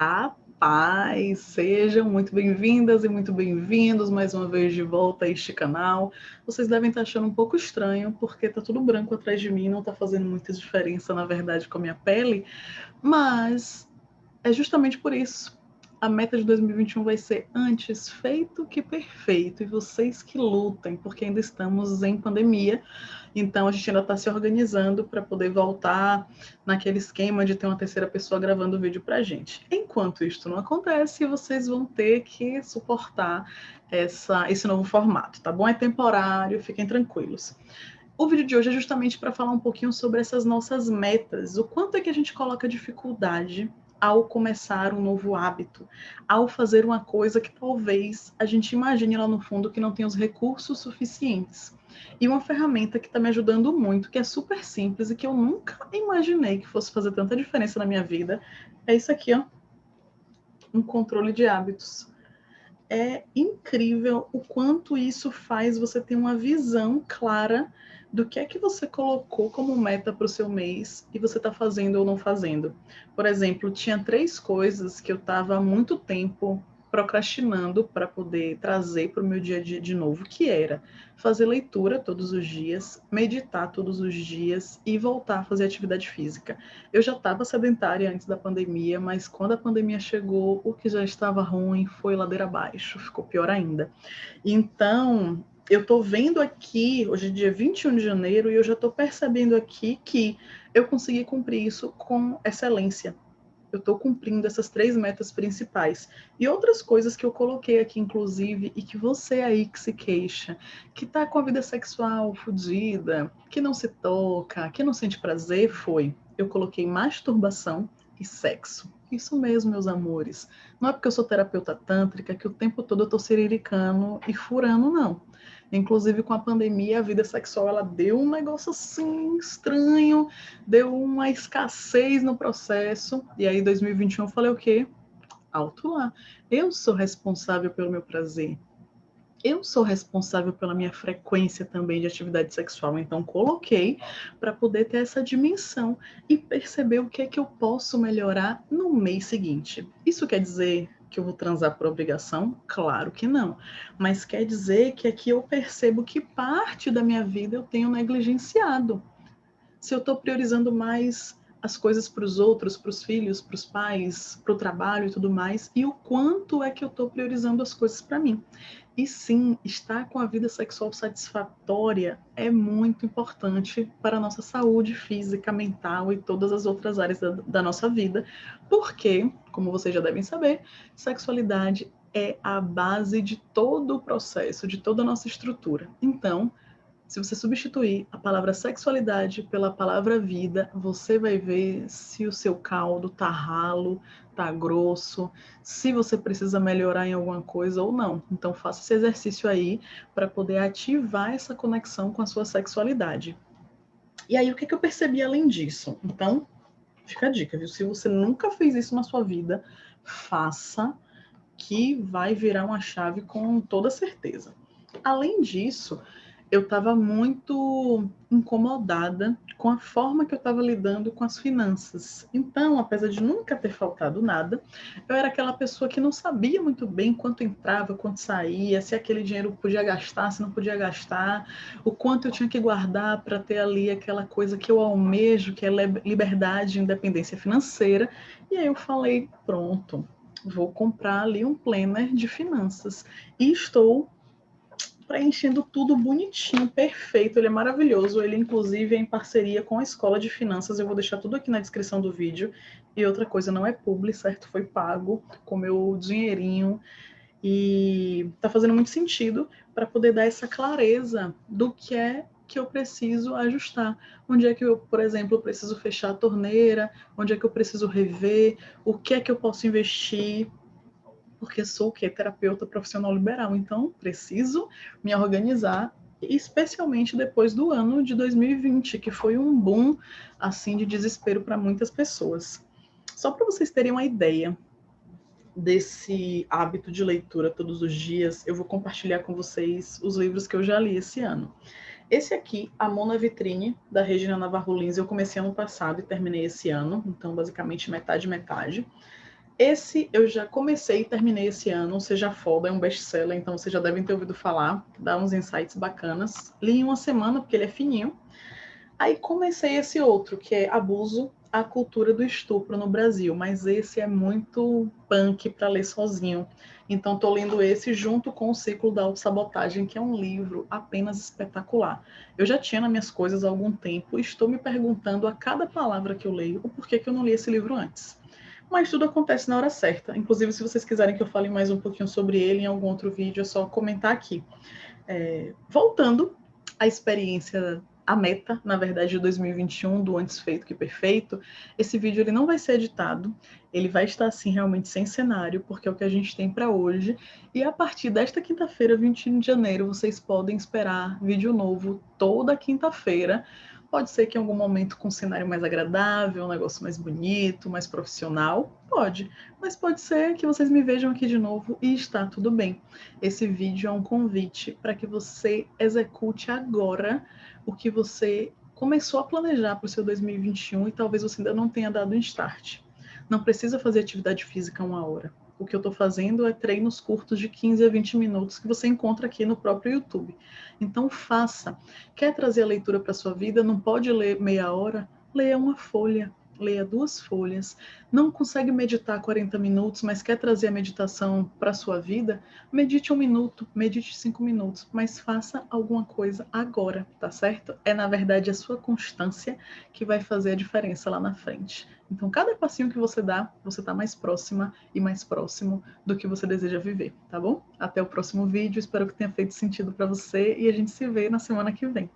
Rapaz, sejam muito bem-vindas e muito bem-vindos mais uma vez de volta a este canal. Vocês devem estar achando um pouco estranho, porque tá tudo branco atrás de mim, não tá fazendo muita diferença, na verdade, com a minha pele, mas é justamente por isso a meta de 2021 vai ser antes feito que perfeito, e vocês que lutem, porque ainda estamos em pandemia, então a gente ainda está se organizando para poder voltar naquele esquema de ter uma terceira pessoa gravando o vídeo para a gente. Enquanto isso não acontece, vocês vão ter que suportar essa, esse novo formato, tá bom? É temporário, fiquem tranquilos. O vídeo de hoje é justamente para falar um pouquinho sobre essas nossas metas, o quanto é que a gente coloca dificuldade ao começar um novo hábito, ao fazer uma coisa que talvez a gente imagine lá no fundo que não tem os recursos suficientes. E uma ferramenta que está me ajudando muito, que é super simples e que eu nunca imaginei que fosse fazer tanta diferença na minha vida, é isso aqui, ó. Um controle de hábitos. É incrível o quanto isso faz você ter uma visão clara do que é que você colocou como meta para o seu mês e você está fazendo ou não fazendo. Por exemplo, tinha três coisas que eu estava há muito tempo procrastinando para poder trazer para o meu dia a dia de novo, que era fazer leitura todos os dias, meditar todos os dias e voltar a fazer atividade física. Eu já estava sedentária antes da pandemia, mas quando a pandemia chegou, o que já estava ruim foi ladeira abaixo, ficou pior ainda. Então, eu estou vendo aqui, hoje é dia 21 de janeiro, e eu já estou percebendo aqui que eu consegui cumprir isso com excelência. Eu estou cumprindo essas três metas principais. E outras coisas que eu coloquei aqui, inclusive, e que você aí que se queixa, que está com a vida sexual fodida, que não se toca, que não sente prazer, foi. Eu coloquei masturbação e sexo. Isso mesmo, meus amores. Não é porque eu sou terapeuta tântrica que o tempo todo eu estou siriricando e furando, não. Inclusive, com a pandemia, a vida sexual ela deu um negócio assim estranho, deu uma escassez no processo. E aí, em 2021, eu falei o quê? Alto lá. Eu sou responsável pelo meu prazer. Eu sou responsável pela minha frequência também de atividade sexual, então coloquei para poder ter essa dimensão e perceber o que é que eu posso melhorar no mês seguinte. Isso quer dizer que eu vou transar por obrigação? Claro que não. Mas quer dizer que aqui eu percebo que parte da minha vida eu tenho negligenciado. Se eu estou priorizando mais as coisas para os outros, para os filhos, para os pais, para o trabalho e tudo mais, e o quanto é que eu estou priorizando as coisas para mim. E sim, estar com a vida sexual satisfatória é muito importante para a nossa saúde física, mental e todas as outras áreas da, da nossa vida, porque, como vocês já devem saber, sexualidade é a base de todo o processo, de toda a nossa estrutura. Então, se você substituir a palavra sexualidade pela palavra vida, você vai ver se o seu caldo tá ralo, tá grosso, se você precisa melhorar em alguma coisa ou não. Então faça esse exercício aí para poder ativar essa conexão com a sua sexualidade. E aí o que, que eu percebi além disso? Então, fica a dica, viu? Se você nunca fez isso na sua vida, faça que vai virar uma chave com toda certeza. Além disso, eu estava muito incomodada com a forma que eu estava lidando com as finanças. Então, apesar de nunca ter faltado nada, eu era aquela pessoa que não sabia muito bem quanto entrava, quanto saía, se aquele dinheiro podia gastar, se não podia gastar, o quanto eu tinha que guardar para ter ali aquela coisa que eu almejo, que é liberdade e independência financeira. E aí eu falei, pronto, vou comprar ali um planner de finanças. E estou preenchendo tudo bonitinho, perfeito. Ele é maravilhoso. Ele, inclusive, é em parceria com a Escola de Finanças. Eu vou deixar tudo aqui na descrição do vídeo. E outra coisa, não é publi, certo? Foi pago com meu dinheirinho. E tá fazendo muito sentido para poder dar essa clareza do que é que eu preciso ajustar. Onde é que eu, por exemplo, preciso fechar a torneira? Onde é que eu preciso rever? O que é que eu posso investir? Porque sou o quê? Terapeuta profissional liberal, então preciso me organizar, especialmente depois do ano de 2020, que foi um boom assim de desespero para muitas pessoas. Só para vocês terem uma ideia desse hábito de leitura todos os dias, eu vou compartilhar com vocês os livros que eu já li esse ano. Esse aqui, A Mona Vitrine, da Regina Navarro Lins, eu comecei ano passado e terminei esse ano, então basicamente metade metade. Esse eu já comecei e terminei esse ano, Seja Foda, é um best-seller, então vocês já devem ter ouvido falar, dá uns insights bacanas. Li em uma semana, porque ele é fininho. Aí comecei esse outro, que é Abuso, a cultura do estupro no Brasil, mas esse é muito punk para ler sozinho. Então estou lendo esse junto com o Ciclo da Autossabotagem, que é um livro apenas espetacular. Eu já tinha nas minhas coisas há algum tempo e estou me perguntando a cada palavra que eu leio o porquê que eu não li esse livro antes. Mas tudo acontece na hora certa. Inclusive, se vocês quiserem que eu fale mais um pouquinho sobre ele em algum outro vídeo, é só comentar aqui. É, voltando à experiência a meta, na verdade, de 2021 do Antes Feito que Perfeito, esse vídeo ele não vai ser editado, ele vai estar assim realmente sem cenário, porque é o que a gente tem para hoje. E a partir desta quinta-feira, 21 de janeiro, vocês podem esperar vídeo novo toda quinta-feira. Pode ser que em algum momento com um cenário mais agradável, um negócio mais bonito, mais profissional, pode. Mas pode ser que vocês me vejam aqui de novo e está tudo bem. Esse vídeo é um convite para que você execute agora o que você começou a planejar para o seu 2021 e talvez você ainda não tenha dado um start. Não precisa fazer atividade física uma hora. O que eu estou fazendo é treinos curtos de 15 a 20 minutos que você encontra aqui no próprio YouTube. Então faça. Quer trazer a leitura para sua vida? Não pode ler meia hora? Leia uma folha leia duas folhas, não consegue meditar 40 minutos, mas quer trazer a meditação para a sua vida, medite um minuto, medite cinco minutos, mas faça alguma coisa agora, tá certo? É, na verdade, a sua constância que vai fazer a diferença lá na frente. Então, cada passinho que você dá, você está mais próxima e mais próximo do que você deseja viver, tá bom? Até o próximo vídeo, espero que tenha feito sentido para você e a gente se vê na semana que vem.